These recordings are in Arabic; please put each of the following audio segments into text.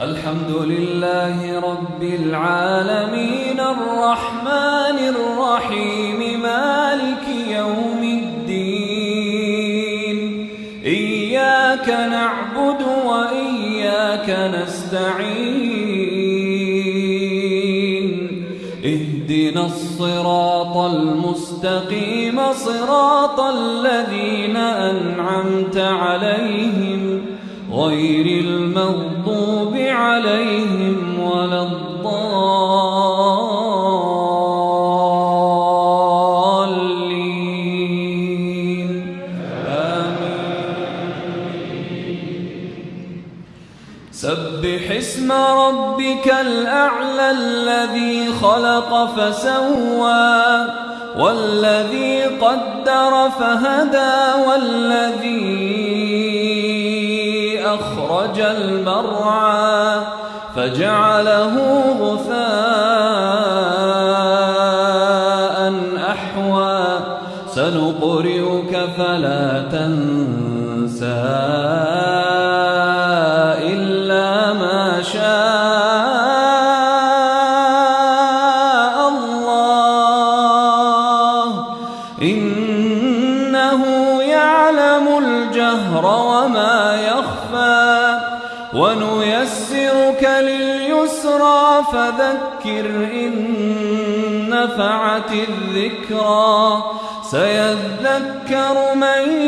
الحمد لله رب العالمين الرحمن الرحيم مالك يوم الدين إياك نعبد وإياك نستعين اهدنا الصراط المستقيم صراط الذين أنعمت عليهم غير المغضوب عليهم ولا الضالين. آمين. سبح اسم ربك الأعلى الذي خلق فسوى والذي قدر فهدى والذي أخرج المرعى فجعله غثاء أحوى. سنقرئك فلا تنسى إلا ما شاء الله. إنه الجهر وما يخفى ونيسرك لليسرى فذكر إن نفعت الذكرى سيذكر من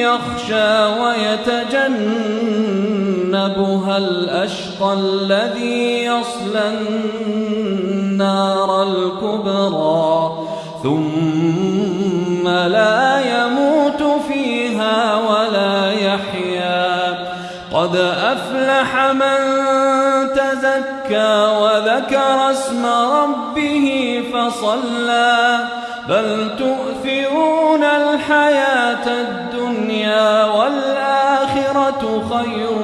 يخشى ويتجنبها الأشقى الذي يصلى النار الكبرى ثم لا ولا يحيا قد أفلح من تزكى وذكر اسم ربه فصلى. بل تؤثرون الحياة الدنيا والآخرة خير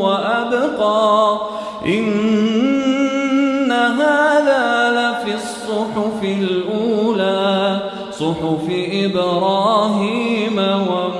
وأبقى. إن هذا لفي الصحف الأولى صحف إبراهيم و